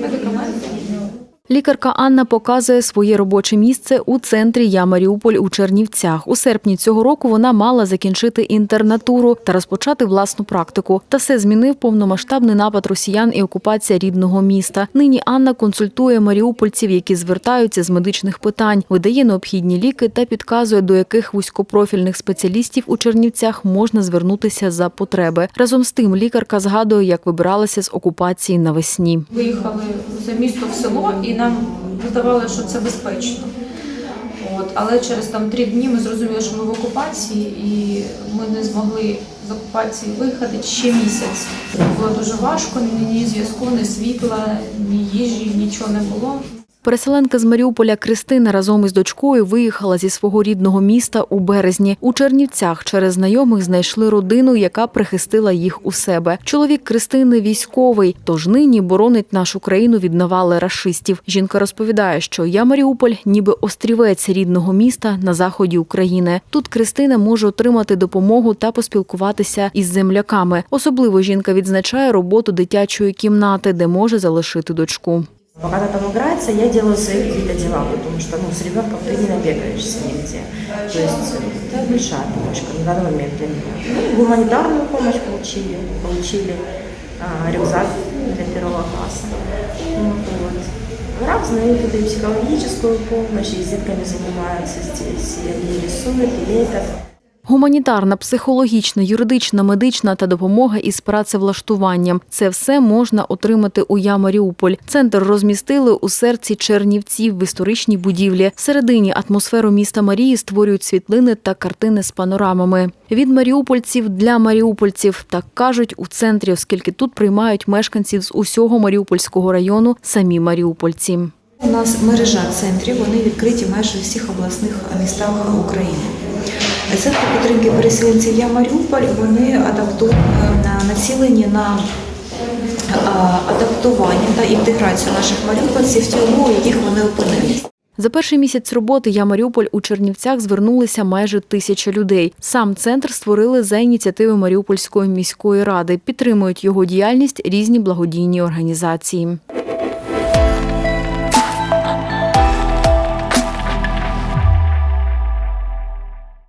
Медикаменти. Лікарка Анна показує своє робоче місце у центрі Я Маріуполь у Чернівцях. У серпні цього року вона мала закінчити інтернатуру та розпочати власну практику. Та все змінив повномасштабний напад росіян і окупація рідного міста. Нині Анна консультує маріупольців, які звертаються з медичних питань, видає необхідні ліки та підказує, до яких вузькопрофільних спеціалістів у Чернівцях можна звернутися за потреби. Разом з тим, лікарка згадує, як вибиралася з окупації навесні. Виїхали за місто в село і нам здавалося, що це безпечно. От, але через там три дні ми зрозуміли, що ми в окупації, і ми не змогли з окупації виїхати ще місяць. Було дуже важко, ні зв'язку, ні світла, ні їжі, нічого не було. Переселенка з Маріуполя Кристина разом із дочкою виїхала зі свого рідного міста у березні. У Чернівцях через знайомих знайшли родину, яка прихистила їх у себе. Чоловік Кристини військовий, тож нині боронить нашу країну від навали рашистів. Жінка розповідає, що я Маріуполь, ніби острівець рідного міста на заході України. Тут Кристина може отримати допомогу та поспілкуватися із земляками. Особливо жінка відзначає роботу дитячої кімнати, де може залишити дочку. Пока она там играется, я делаю свои какие-то дела, потому что ну, с ребенком ты не набегаешься нигде. То есть э, это большая помощь на данный момент для меня. Ну, гуманитарную помощь получили, получили а, рюкзак для первого класса. Ну, вот. Разные тут и психологическую помощь, и с детками занимаются здесь, и они рисуют, и лепят. Гуманітарна, психологічна, юридична, медична та допомога із працевлаштуванням – це все можна отримати у Я Маріуполь. Центр розмістили у серці Чернівців в історичній будівлі. Всередині атмосферу міста Марії створюють світлини та картини з панорамами. Від маріупольців для маріупольців так кажуть у центрі, оскільки тут приймають мешканців з усього Маріупольського району самі маріупольці. У нас мережа центрів, вони відкриті майже у всіх обласних містах України. Центри підтримки переселенців Я Маріуполь вони е, націлені на е, адаптування та інтеграцію наших маріупольців в ті умови, в яких вони опинились. За перший місяць роботи «Я Маріуполь» у Чернівцях звернулися майже тисяча людей. Сам центр створили за ініціативи Маріупольської міської ради. Підтримують його діяльність різні благодійні організації.